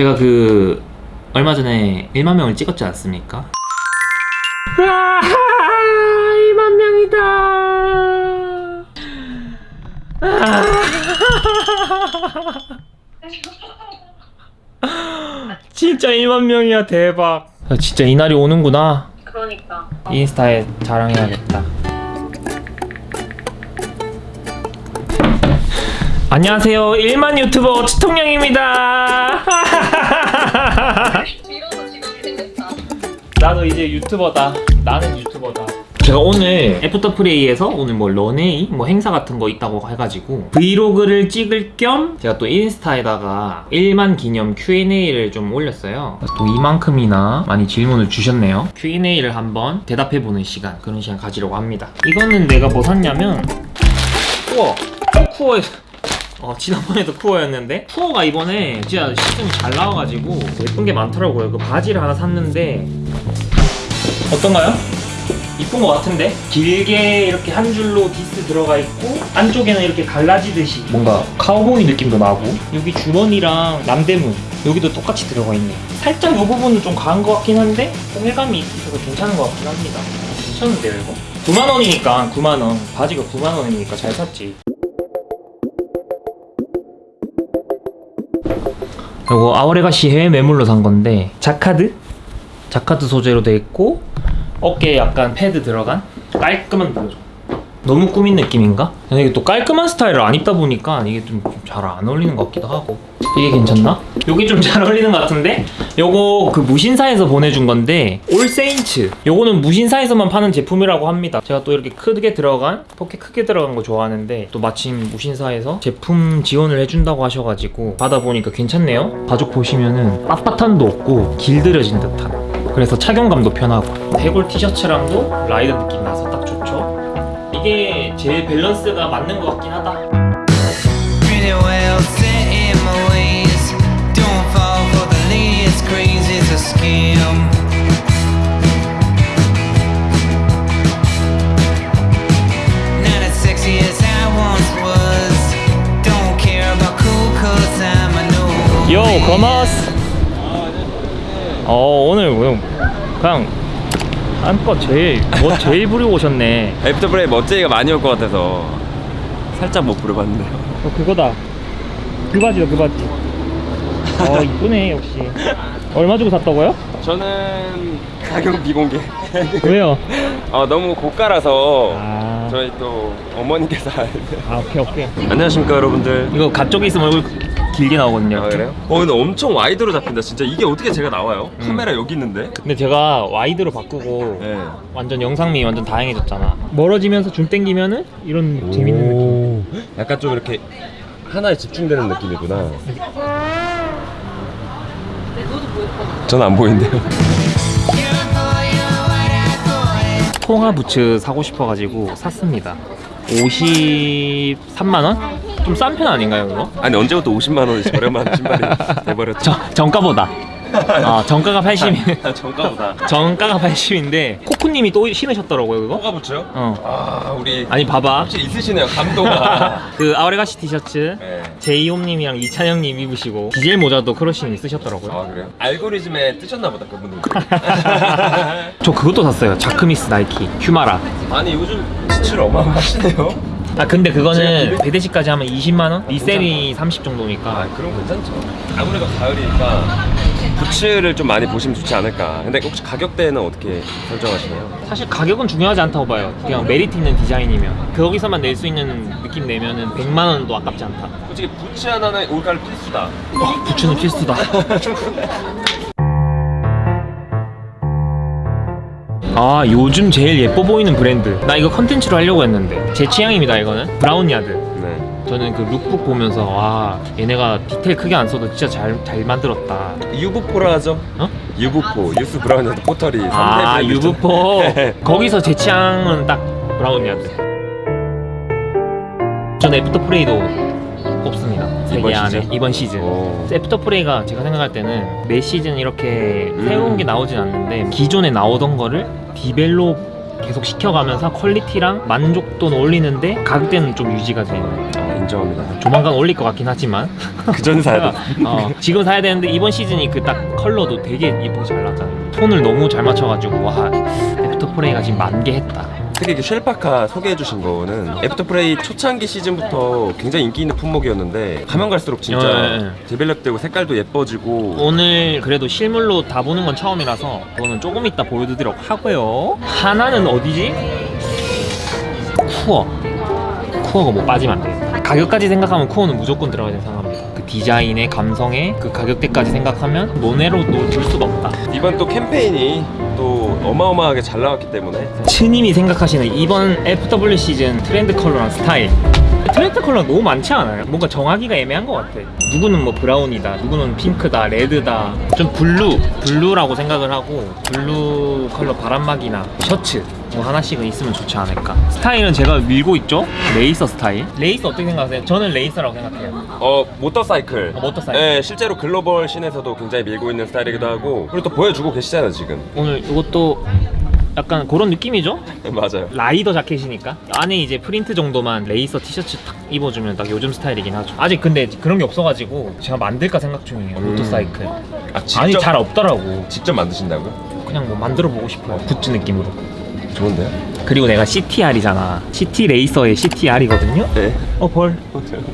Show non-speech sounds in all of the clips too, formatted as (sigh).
제가 그 얼마 전에 1만 명을 찍었지 않습니까? 와 2만 명이다. 진짜 1만 명이야 대박. 아, 진짜 이날이 오는구나. 그러니까. 인스타에 자랑해야겠다. 안녕하세요. 1만 유튜버 되겠다 (laughs) 나도 이제 유튜버다. 나는 유튜버다. 제가 오늘 애프터프레이에서 오늘 뭐 런웨이 뭐 행사 같은 거 있다고 해가지고 브이로그를 찍을 겸 제가 또 인스타에다가 1만 기념 Q&A를 좀 올렸어요. 또 이만큼이나 많이 질문을 주셨네요. Q&A를 한번 대답해보는 시간 그런 시간 가지려고 합니다. 이거는 내가 뭐 샀냐면 쿠어 쿠어에서 어, 지난번에도 쿠어였는데 쿠어가 이번에 진짜 시즌이 잘 나와가지고 예쁜 게 많더라고요. 그 바지를 하나 샀는데 어떤가요? 이쁜 것 같은데? 길게 이렇게 한 줄로 디스 들어가 있고 안쪽에는 이렇게 갈라지듯이 뭔가 카우보이 느낌도 나고 여기 주머니랑 남대문 여기도 똑같이 들어가 있네 살짝 이 부분은 좀 과한 것 같긴 한데 통일감이 있어서 괜찮은 것 같긴 합니다 괜찮은데요 이거? 9만원이니까 9만원 바지가 9만원이니까 잘 샀지 요거 아오레가시 해외 매물로 산 건데 자카드? 자카드 소재로 돼 있고 어깨에 약간 패드 들어간 깔끔한 브라죠 너무 꾸민 느낌인가? 이게 또 깔끔한 스타일을 안 입다 보니까 이게 좀 잘 안 어울리는 것 같기도 하고. 이게 괜찮나? 여기 좀 잘 어울리는 것 같은데? 요거 그 무신사에서 보내준 건데 올세인츠. 요거는 무신사에서만 파는 제품이라고 합니다. 제가 또 이렇게 크게 들어간 포켓 크게 들어간 거 좋아하는데 또 마침 무신사에서 제품 지원을 해준다고 하셔가지고 받아보니까 괜찮네요. 가죽 보시면은 빳빳함도 없고 길들여진 듯한. 그래서 착용감도 편하고. 해골 티셔츠랑도 라이더 느낌 나서 딱 좋죠 이게 제일 밸런스가 맞는 것 같긴 하다 Pretty well set in my ways. Don't fall for the latest craze, it's a scam. Not as sexy as I once was. Don't care about cool cause I'm a no. 요 거마스 어 오늘 뭐 그냥 한껏 제일 뭐 제일 부리고 오셨네 애프터 브레이 멋쟁이가 많이 올 것 같아서 살짝 멋 부려봤는데요. 어 그거다 그 바지다 그 바지 어 (laughs) 이쁘네 역시 얼마 주고 샀다고요? 저는 가격 비공개. 왜요? 아 너무 고가라서 아, 저희 또 어머니께서 아 오케이 오케이 안녕하십니까 여러분들. 이거 가쪽에 있으면 얼굴 길게 나오거든요 아 그래요? 어 근데 엄청 wide로 잡힌다 진짜 이게 어떻게 제가 나와요? 카메라 여기 있는데? 근데 제가 wide로 바꾸고 네. 완전 영상미 완전 다양해졌잖아 멀어지면서 줌 땡기면은 이런 재밌는 느낌 약간 좀 이렇게 하나에 집중되는 느낌이구나. 전 안 보이는데요. 통화 부츠 사고 싶어가지고 샀습니다 53만원? 좀 싼 편 아닌가요 그거? 아니 언제부터 50만 원이 저렴한 (laughs) 신발이 돼버렸죠? 저, 정가보다 아 정가가 80이 (laughs) 아, 정가보다. 정가가 80인데 코코님이 또 신으셨더라고요 그거? 뭐가 붙여요? 어 아 우리 아니 봐봐 확실히 있으시네요 감도가. (laughs) 그 아우레가시 티셔츠 네. 제이홈님이랑 이찬영님 입으시고 디젤 모자도 크러쉬님 쓰셨더라고요 아 그래요? 알고리즘에 뜨셨나 보다 그분들. 저 그것도 샀어요 자크미스 나이키 휴마라 아니 요즘 지출 어마어마하시네요. 아 근데 그거는 배대시까지 하면 20만원? 리셀이 30 정도니까 아 그럼 괜찮죠. 아무래도 가을이니까 부츠를 좀 많이 보시면 좋지 않을까. 근데 혹시 가격대는 어떻게 설정하시나요? 사실 가격은 중요하지 않다고 봐요 그냥 메리트 있는 디자인이면 거기서만 낼 수 있는 느낌 내면 은 100만원도 아깝지 않다 솔직히 부츠 하나는 올가을 필수다. 부츠는 필수다 (laughs) 아 요즘 제일 예뻐 보이는 브랜드 나 이거 컨텐츠로 하려고 했는데 제 취향입니다 이거는 브라운 야드 네. 저는 그 룩북 보면서 와 얘네가 디테일 크게 안 써도 진짜 잘, 잘 만들었다 유브포라 하죠. 어? 유브포, 유스 브라운야드 포터리 3대 아 유브포 네. (laughs) 거기서 제 취향은 딱 브라운 야드 전 애프터 프레이도 뽑습니다 이번 안에 시즌? 이번 시즌 오. 애프터 프레이가 제가 생각할 때는 매 시즌 이렇게 음. 새로운 게 나오진 않는데 기존에 나오던 거를 develop 계속 시켜가면서 quality랑 만족도는 올리는데 가격대는 좀 유지가 되는 아, 인정합니다. 조만간 올릴 것 같긴 하지만 그 전에 사야 돼. 어, 지금 사야 되는데 이번 시즌이 그 딱 컬러도 되게 예쁘게 잘 나왔잖아요 톤을 너무 잘 맞춰가지고 와 애프터 프레이가 지금 만개 했다 특히 그 shell 파카 소개해 주신 거는 애프터프레이 초창기 시즌부터 굉장히 인기 있는 품목이었는데 가면 갈수록 진짜 예, 예. develop되고 색깔도 예뻐지고 오늘 그래도 실물로 다 보는 건 처음이라서 그거는 조금 이따 보여드리도록 하고요. 하나는 어디지? 쿠어. 쿠어가 뭐 빠지면 안돼 가격까지 생각하면 쿠어는 무조건 들어가야 된다고 생각합니다. 그 디자인의 감성의 그 가격대까지 생각하면 논외로도 둘 수가 없다. 이번 또 캠페인이 또 어마어마하게 잘 나왔기 때문에. 스님이 생각하시는 이번 FW 시즌 트렌드 컬러랑 스타일 트렌드 컬러 너무 많지 않아요? 뭔가 정하기가 애매한 것 같아 누구는 뭐 브라운이다 누구는 핑크다 레드다 좀 블루 블루라고 생각을 하고 블루 컬러 바람막이나 셔츠 뭐 하나씩은 있으면 좋지 않을까 스타일은 제가 밀고 있죠? 레이서 스타일 레이서 어떻게 생각하세요? 저는 레이서라고 생각해요 어 모터사이클 어, 모터사이클. 네 실제로 global scene에서도 굉장히 밀고 있는 스타일이기도 하고 그리고 또 보여주고 계시잖아요 지금 오늘 이것도 약간 그런 느낌이죠? (laughs) 맞아요. 라이더 자켓이니까. 안에 이제 프린트 정도만 레이서 티셔츠 탁 입어주면 딱 요즘 스타일이긴 하죠. 아직 근데 그런 게 없어가지고 제가 만들까 생각 중이에요 음. 모터사이클. 아 직접, 아니 잘 없더라고. 직접 만드신다고요? 그냥 뭐 만들어 보고 싶어요 굿즈 느낌으로. 좋은데요? 그리고 내가 CTR이잖아. CT 레이서의 CTR이거든요? 네. 어벌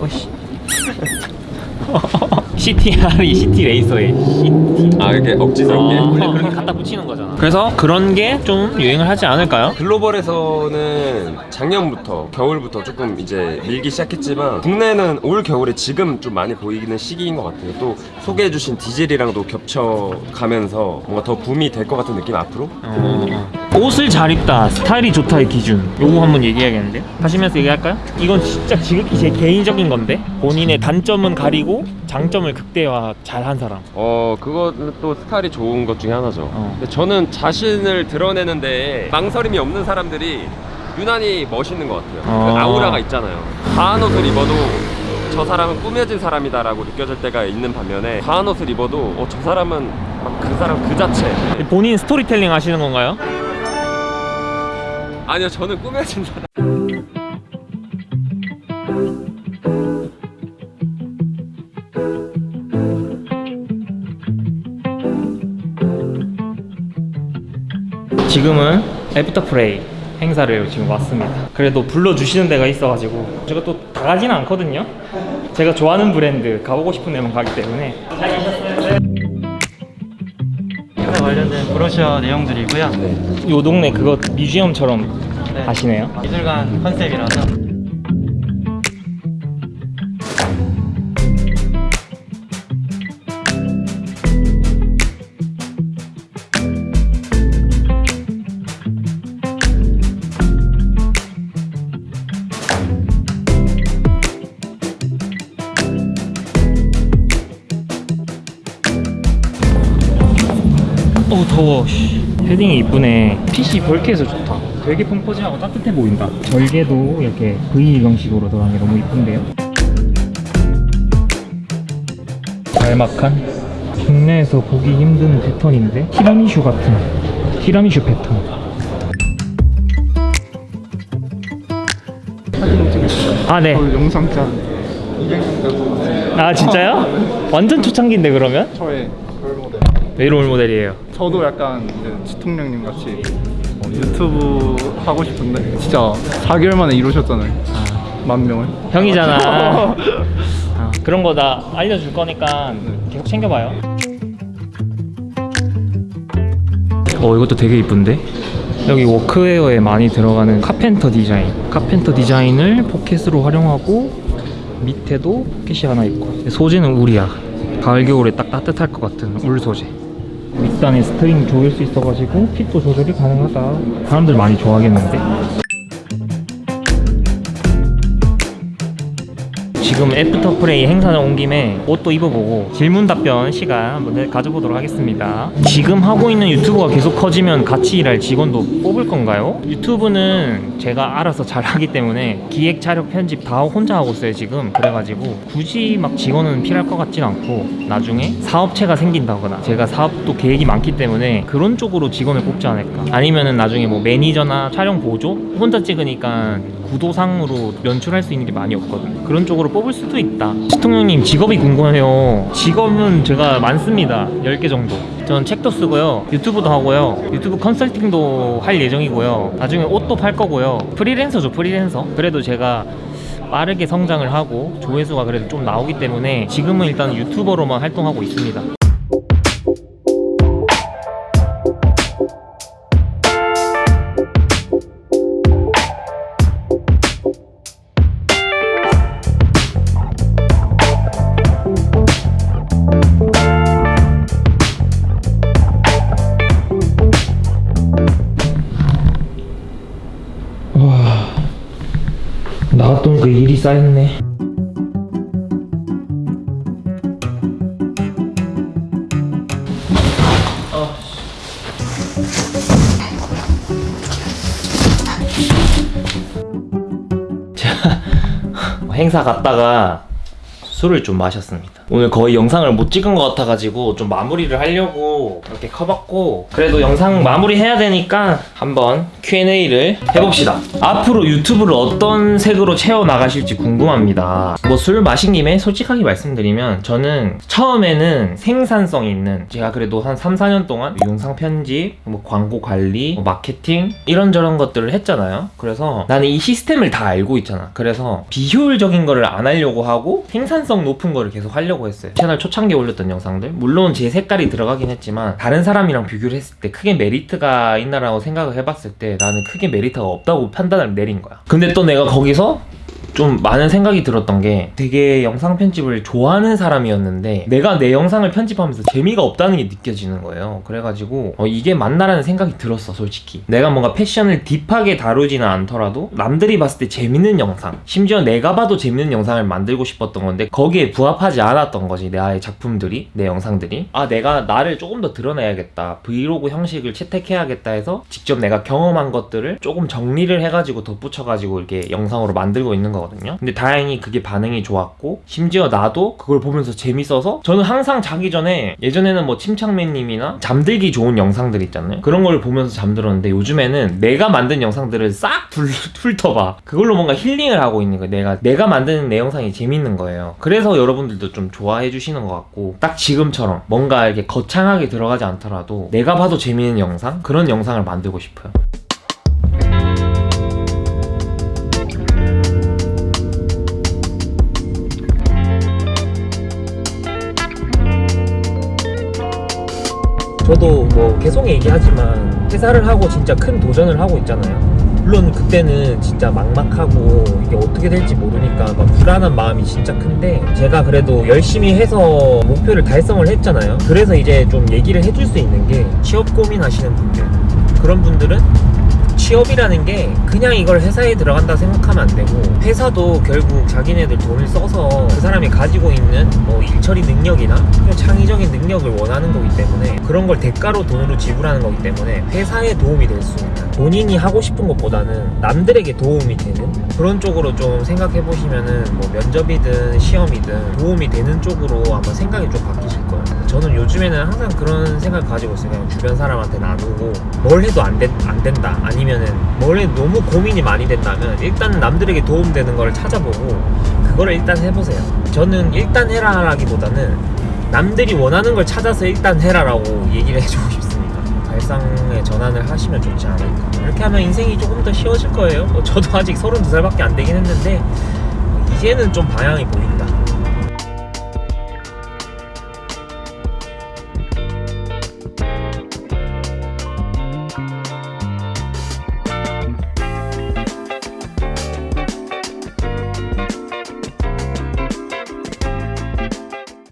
어씨 (laughs) (laughs) CTR이 CT 레이서의 CT 아 이렇게 억지스럽게? 아, 원래 그렇게 (laughs) 갖다 붙이는 거잖아. 그래서 그런 게 좀 유행을 하지 않을까요? 글로벌에서는 작년부터 겨울부터 조금 이제 밀기 시작했지만 국내는 올 겨울에 지금 좀 많이 보이는 시기인 것 같아요. 또 소개해 주신 디젤이랑도 겹쳐가면서 뭔가 더 붐이 될 것 같은 느낌 앞으로. 어, 옷을 잘 입다. 스타일이 좋다의 기준. 요거 한번 얘기해야겠는데? 하시면서 얘기할까요? 이건 진짜 지극히 제 개인적인 건데? 본인의 단점은 가리고 장점을 극대화 잘 한 사람 어 그거는 또 스타일이 좋은 것 중에 하나죠. 어. 근데 저는 자신을 드러내는데 망설임이 없는 사람들이 유난히 멋있는 것 같아요. 어. 그 아우라가 있잖아요. 과한 옷을 입어도 저 사람은 꾸며진 사람이다 라고 느껴질 때가 있는 반면에 과한 옷을 입어도 어, 저 사람은 막그 사람 그 자체. 본인 스토리텔링 하시는 건가요? 아니요 저는 꾸며진 사람. 지금은 애프터 프레이 행사를 지금 왔습니다. 그래도 불러주시는 데가 있어가지고 제가 또 다 가지는 않거든요. 제가 좋아하는 브랜드 가보고 싶은 데만 가기 때문에 행사 관련된 브로셔 내용들이고요. 요 동네 그거 museum처럼 네. 하시네요. 미술관 컨셉이라서 씨. 헤딩이 이쁘네. 핏이 벌크해서 좋다. 되게 펑퍼짐하고 따뜻해 보인다. 절개도 이렇게 V 형식으로 들어간 게 너무 이쁜데요. 짤막한 국내에서 보기 힘든 패턴인데 티라미슈 같은 티라미슈 패턴. 아 네. 영상짠 아 진짜요? 완전 초창기인데 그러면? 저의 왜 role model이에요? 저도 약간 이제 지통령님 같이 어, 유튜브 하고 싶은데 진짜 4개월 만에 이루셨잖아요 만 명을 형이잖아. (laughs) 아, 그런 거나 알려줄 거니까 계속 챙겨봐요. 어 이것도 되게 이쁜데? 여기 워크웨어에 많이 들어가는 carpenter 디자인. carpenter 디자인을 포켓으로 활용하고 밑에도 포켓이 하나 있고 소재는 울이야. 가을 겨울에 딱 따뜻할 것 같은 울 소재. 밑단에 string 조일 수 있어가지고 fit도 조절이 가능하다. 사람들 많이 좋아하겠는데? 지금 애프터 프레이 행사장 온 김에 옷도 입어보고 질문 답변 시간 한번 가져보도록 하겠습니다. 지금 하고 있는 유튜브가 계속 커지면 같이 일할 직원도 뽑을 건가요? 유튜브는 제가 알아서 잘 하기 때문에 기획, 촬영, 편집 다 혼자 하고 있어요 지금. 그래가지고 굳이 막 직원은 필요할 것 같진 않고 나중에 사업체가 생긴다거나 제가 사업도 계획이 많기 때문에 그런 쪽으로 직원을 뽑지 않을까. 아니면은 나중에 뭐 매니저나 촬영 보조 혼자 찍으니까 구도상으로 연출할 수 있는 게 많이 없거든요. 그런 쪽으로 뽑을 수도 있다. 시통령님 직업이 궁금해요. 직업은 제가 많습니다. 10개 정도. 전 책도 쓰고요. 유튜브도 하고요. 유튜브 컨설팅도 할 예정이고요. 나중에 옷도 팔 거고요. 프리랜서죠, 프리랜서. 그래도 제가 빠르게 성장을 하고 조회수가 그래도 좀 나오기 때문에 지금은 일단 유튜버로만 활동하고 있습니다. 나갔더니 그 일이 쌓였네. 제가 (laughs) 행사 갔다가 술을 좀 마셨습니다. 오늘 거의 영상을 못 찍은 것 같아가지고 좀 마무리를 하려고 이렇게 커봤고 그래도 영상 마무리 해야 되니까 한번 Q&A를 해봅시다. 앞으로 유튜브를 어떤 색으로 채워 나가실지 궁금합니다. 뭐 술 마신 김에 솔직하게 말씀드리면 저는 처음에는 생산성 있는 제가 그래도 한 3, 4년 동안 영상 편집, 뭐 광고 관리, 뭐 마케팅 이런저런 것들을 했잖아요. 그래서 나는 이 시스템을 다 알고 있잖아. 그래서 비효율적인 거를 안 하려고 하고 생산성 높은 거를 계속 하려고 했어요. 채널 초창기에 올렸던 영상들. 물론 제 색깔이 들어가긴 했지만 다른 사람이랑 비교를 했을 때 크게 메리트가 있나라고 생각을 해봤을 때 나는 크게 메리트가 없다고 판단을 내린 거야. 근데 또 내가 거기서 좀 많은 생각이 들었던 게 되게 영상 편집을 좋아하는 사람이었는데 내가 내 영상을 편집하면서 재미가 없다는 게 느껴지는 거예요. 그래가지고 어, 이게 맞나라는 생각이 들었어 솔직히. 내가 뭔가 패션을 딥하게 다루지는 않더라도 남들이 봤을 때 재밌는 영상 심지어 내가 봐도 재밌는 영상을 만들고 싶었던 건데 거기에 부합하지 않았던 거지 나의 작품들이 내 영상들이 아 내가 나를 조금 더 드러내야겠다 브이로그 형식을 채택해야겠다 해서 직접 내가 경험한 것들을 조금 정리를 해가지고 덧붙여가지고 이렇게 영상으로 만들고 있는 거 거든요. 근데 다행히 그게 반응이 좋았고 심지어 나도 그걸 보면서 재밌어서 저는 항상 자기 전에 예전에는 뭐 침착맨님이나 잠들기 좋은 영상들 있잖아요. 그런 걸 보면서 잠들었는데 요즘에는 내가 만든 영상들을 싹 훑- 훑어봐. 그걸로 뭔가 힐링을 하고 있는 거예요. 내가 내가 만드는 내 영상이 재밌는 거예요. 그래서 여러분들도 좀 좋아해 주시는 것 같고 딱 지금처럼 뭔가 이렇게 거창하게 들어가지 않더라도 내가 봐도 재밌는 영상? 그런 영상을 만들고 싶어요 저도 뭐 계속 얘기하지만 회사를 하고 진짜 큰 도전을 하고 있잖아요. 물론 그때는 진짜 막막하고 이게 어떻게 될지 모르니까 막 불안한 마음이 진짜 큰데 제가 그래도 열심히 해서 목표를 달성을 했잖아요. 그래서 이제 좀 얘기를 해줄 수 있는 게 취업 고민하시는 분들 그런 분들은 취업이라는 게 그냥 이걸 회사에 들어간다 생각하면 안 되고 회사도 결국 자기네들 돈을 써서 그 사람이 가지고 있는 뭐 일처리 능력이나 창의적인 능력을 원하는 거기 때문에 그런 걸 대가로 돈으로 지불하는 거기 때문에 회사에 도움이 될 수 있는 본인이 하고 싶은 것보다는 남들에게 도움이 되는 그런 쪽으로 좀 생각해 보시면은 뭐 면접이든 시험이든 도움이 되는 쪽으로 아마 생각이 좀 바뀌실 거예요. 저는 요즘에는 항상 그런 생각 가지고 있어요. 그냥 주변 사람한테 나누고 뭘 해도 안, 된, 안 된다. 아니면은 뭘 해도 너무 고민이 많이 된다면 일단 남들에게 도움되는 걸 찾아보고 그거를 일단 해보세요. 저는 일단 해라 라기보다는 남들이 원하는 걸 찾아서 일단 해라 라고 얘기를 해주고 싶습니다. 발상의 전환을 하시면 좋지 않을까. 이렇게 하면 인생이 조금 더 쉬워질 거예요. 뭐 저도 아직 32살밖에 안 되긴 했는데 이제는 좀 방향이 보인다.